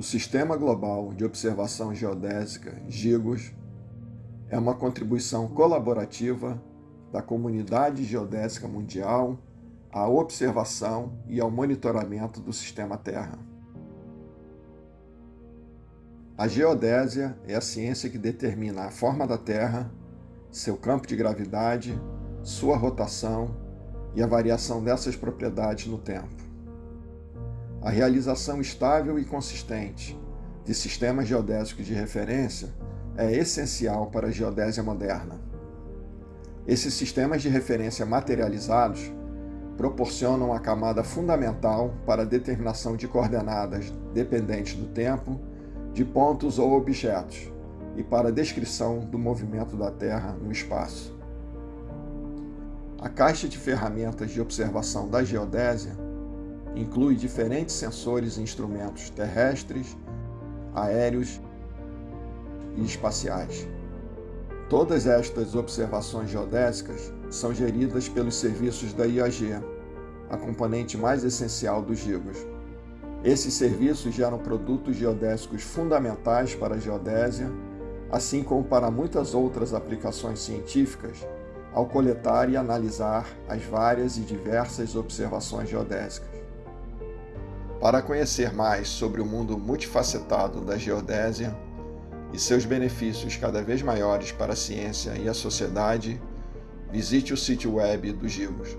O Sistema Global de Observação Geodésica, GIGOS, é uma contribuição colaborativa da comunidade geodésica mundial à observação e ao monitoramento do sistema Terra. A geodésia é a ciência que determina a forma da Terra, seu campo de gravidade, sua rotação e a variação dessas propriedades no tempo. A realização estável e consistente de sistemas geodésicos de referência é essencial para a geodésia moderna. Esses sistemas de referência materializados proporcionam a camada fundamental para a determinação de coordenadas dependentes do tempo, de pontos ou objetos, e para a descrição do movimento da Terra no espaço. A caixa de ferramentas de observação da geodésia inclui diferentes sensores e instrumentos terrestres, aéreos e espaciais. Todas estas observações geodésicas são geridas pelos serviços da IAG, a componente mais essencial dos GIGOS. Esses serviços geram produtos geodésicos fundamentais para a geodésia, assim como para muitas outras aplicações científicas, ao coletar e analisar as várias e diversas observações geodésicas. Para conhecer mais sobre o mundo multifacetado da geodésia, e seus benefícios cada vez maiores para a ciência e a sociedade, visite o sítio web do Gigos.